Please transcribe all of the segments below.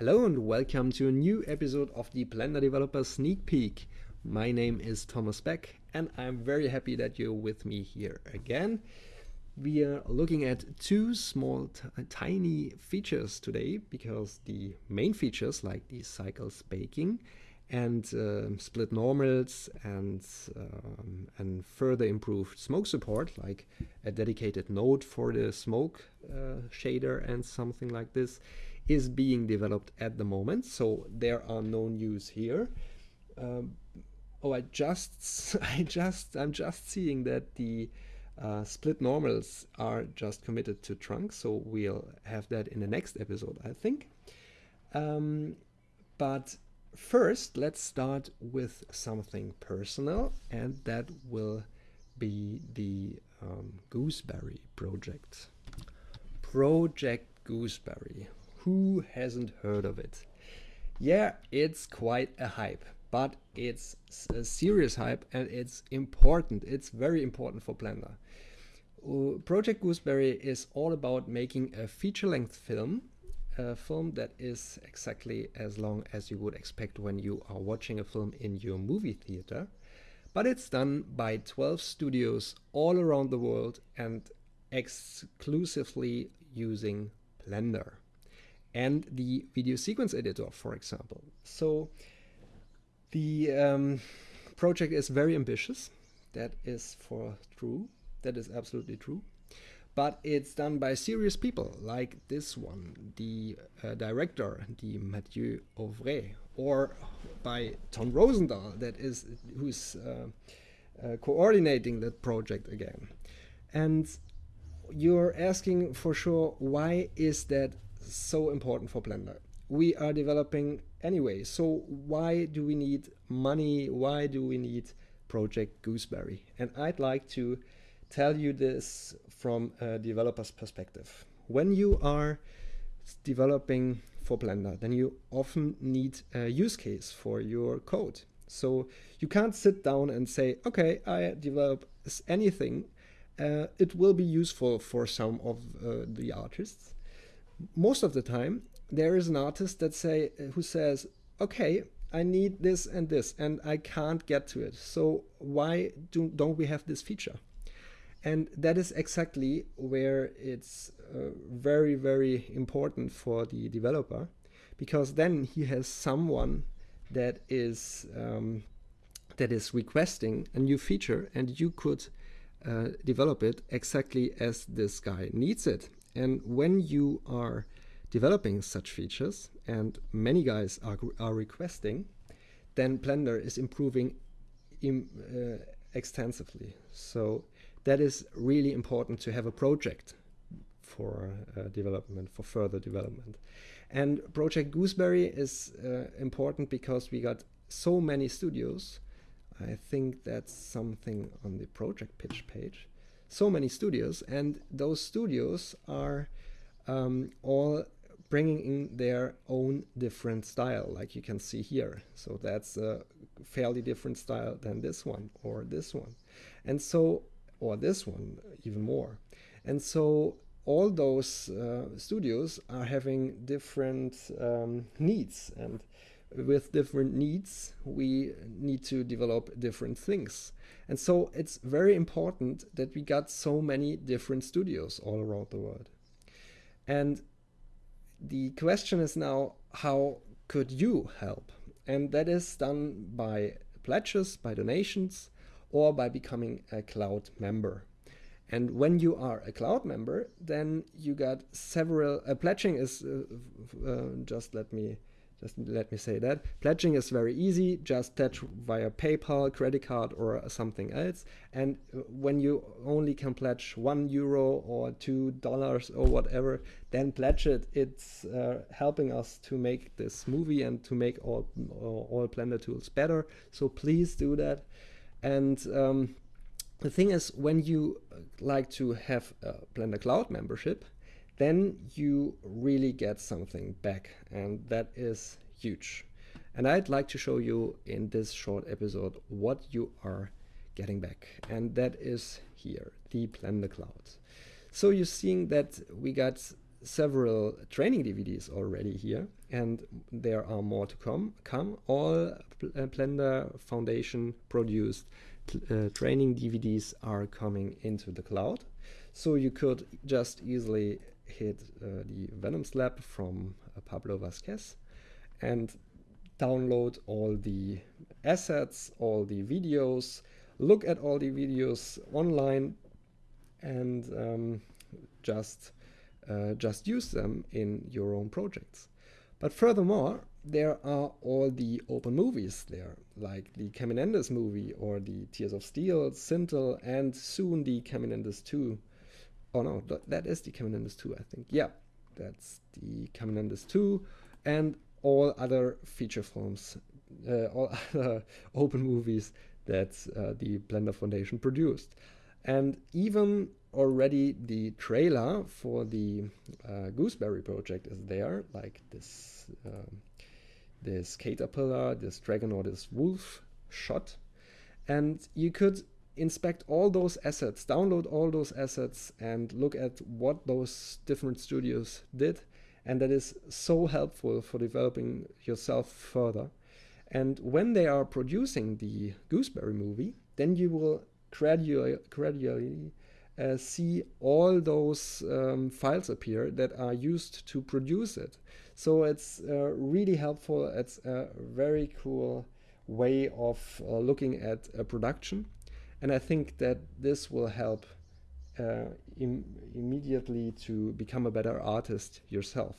Hello and welcome to a new episode of the Blender Developer Sneak Peek. My name is Thomas Beck and I'm very happy that you're with me here again. We are looking at two small tiny features today because the main features like the cycles baking and uh, split normals and um, and further improved smoke support like a dedicated node for the smoke uh, shader and something like this is being developed at the moment. So there are no news here. Um, oh, I just, I just, I'm just seeing that the uh, split normals are just committed to trunk. So we'll have that in the next episode, I think. Um, but first, let's start with something personal, and that will be the um, Gooseberry project. Project Gooseberry. Who hasn't heard of it? Yeah, it's quite a hype, but it's a serious hype and it's important. It's very important for Blender. Uh, Project Gooseberry is all about making a feature-length film, a film that is exactly as long as you would expect when you are watching a film in your movie theater. But it's done by 12 studios all around the world and exclusively using Blender and the video sequence editor, for example. So the um, project is very ambitious. That is for true. That is absolutely true. But it's done by serious people like this one, the uh, director, the Mathieu Auvray, or by Ton Roosendaal, that is who's uh, uh, coordinating that project again. And you're asking for sure, why is that so important for Blender. We are developing anyway, so why do we need money? Why do we need Project Gooseberry? And I'd like to tell you this from a developer's perspective. When you are developing for Blender, then you often need a use case for your code. So you can't sit down and say, okay, I develop anything. Uh, it will be useful for some of uh, the artists most of the time there is an artist that say who says okay i need this and this and i can't get to it. So why do, don't we have this feature? And that is exactly where it's uh, very very important for the developer because then he has someone that is um, that is requesting a new feature and you could uh, develop it exactly as this guy needs it and when you are developing such features, and many guys are, are requesting, then Blender is improving Im, uh, extensively. So that is really important to have a project for uh, development, for further development. And Project Gooseberry is uh, important because we got so many studios. I think that's something on the project pitch page so many studios, and those studios are um, all bringing in their own different style, like you can see here. So that's a fairly different style than this one or this one. And so, or this one even more. And so all those uh, studios are having different um, needs and with different needs, we need to develop different things. And so it's very important that we got so many different studios all around the world. And the question is now, how could you help? And that is done by pledges, by donations, or by becoming a cloud member. And when you are a cloud member, then you got several, uh, pledging is, uh, uh, just let me just let me say that. Pledging is very easy. Just pledge via PayPal, credit card, or something else. And uh, when you only can pledge one euro or two dollars or whatever, then pledge it. It's uh, helping us to make this movie and to make all, all Blender tools better. So please do that. And um, the thing is, when you uh, like to have a Blender Cloud membership, then you really get something back and that is huge. And I'd like to show you in this short episode what you are getting back. And that is here, the Blender Cloud. So you're seeing that we got several training DVDs already here, and there are more to come. Come all uh, Blender Foundation produced uh, training DVDs are coming into the cloud, so you could just easily hit uh, the Venoms Lab from uh, Pablo Vazquez and download all the assets, all the videos, look at all the videos online, and um, just uh, just use them in your own projects. But furthermore, there are all the open movies there, like the Caminandes movie or the Tears of Steel, Sintel, and soon the Caminandes 2. Oh no, that is the Caminandes 2, I think. Yeah, that's the Caminandes 2, and all other feature films, uh, all other open movies that uh, the Blender Foundation produced. And even already the trailer for the uh, Gooseberry project is there, like this um, this caterpillar, this dragon or this wolf shot. And you could inspect all those assets, download all those assets and look at what those different studios did. And that is so helpful for developing yourself further. And when they are producing the Gooseberry movie, then you will gradually, gradually uh, see all those um, files appear that are used to produce it. So it's uh, really helpful. It's a very cool way of uh, looking at a production. And I think that this will help uh, Im immediately to become a better artist yourself.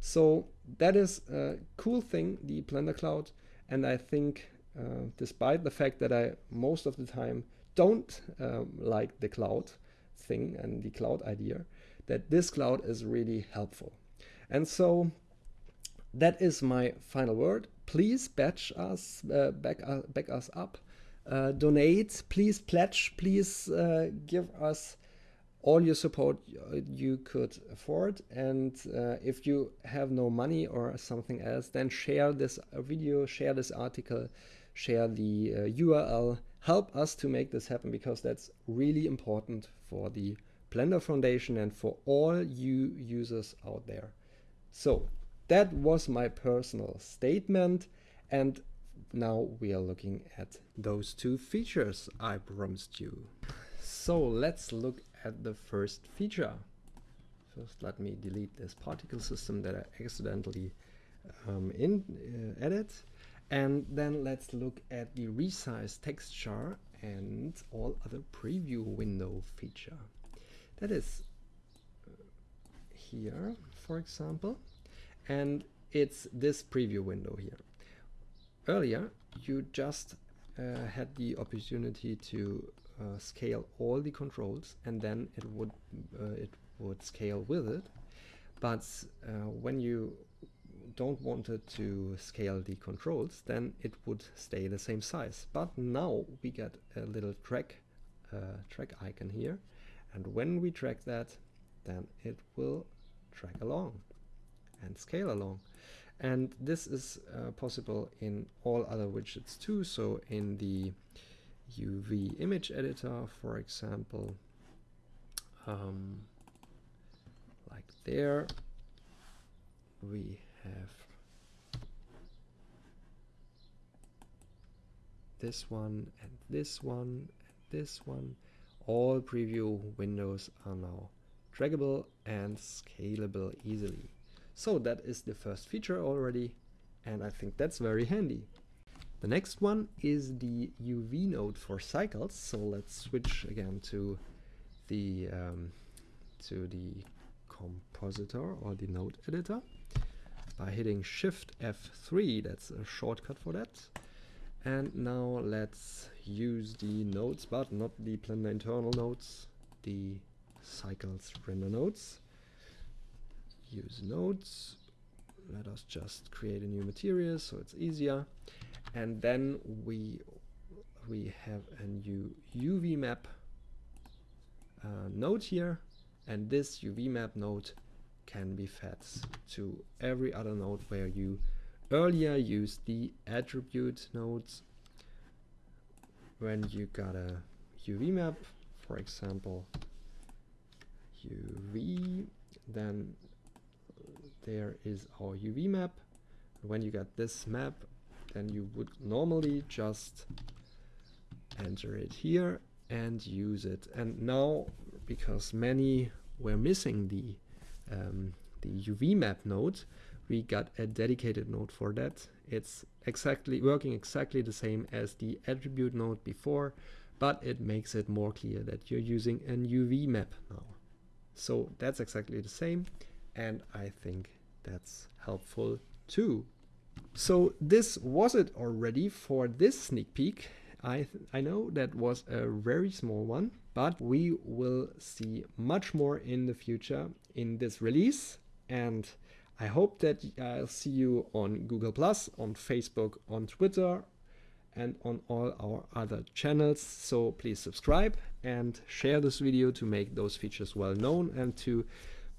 So that is a cool thing, the Blender Cloud. And I think uh, despite the fact that I most of the time don't um, like the cloud, thing and the cloud idea, that this cloud is really helpful. And so that is my final word. Please batch us, uh, back, uh, back us up, uh, donate, please pledge, please uh, give us all your support you could afford. And uh, if you have no money or something else, then share this video, share this article, share the URL uh, help us to make this happen because that's really important for the Blender Foundation and for all you users out there. So that was my personal statement and now we are looking at those two features I promised you. So let's look at the first feature. First let me delete this particle system that I accidentally um, in, uh, added and then let's look at the resize texture and all other preview window feature. That is uh, here, for example, and it's this preview window here. Earlier, you just uh, had the opportunity to uh, scale all the controls and then it would uh, it would scale with it. But uh, when you don't want it to scale the controls, then it would stay the same size. But now we get a little track, uh, track icon here. And when we track that, then it will track along and scale along. And this is uh, possible in all other widgets too. So in the UV image editor, for example, um, like there, we have this one and this one and this one all preview windows are now draggable and scalable easily so that is the first feature already and I think that's very handy the next one is the UV node for cycles so let's switch again to the um, to the compositor or the node editor by hitting Shift F3. That's a shortcut for that. And now let's use the nodes, but not the Blender internal nodes, the cycles render nodes. Use nodes. Let us just create a new material so it's easier. And then we we have a new UV map uh, node here, and this UV map node can be fed to every other node where you earlier used the attribute nodes when you got a UV map, for example, UV, then there is our UV map. When you get this map, then you would normally just enter it here and use it. And now, because many were missing the um, the UV map node, we got a dedicated node for that. It's exactly working exactly the same as the attribute node before, but it makes it more clear that you're using an UV map now. So that's exactly the same, and I think that's helpful too. So this was it already for this sneak peek. I, I know that was a very small one, but we will see much more in the future in this release. And I hope that I'll see you on Google Plus, on Facebook, on Twitter, and on all our other channels. So please subscribe and share this video to make those features well known and to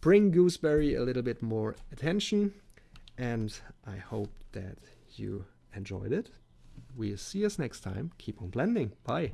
bring Gooseberry a little bit more attention. And I hope that you enjoyed it. We'll see us next time. Keep on blending. Bye.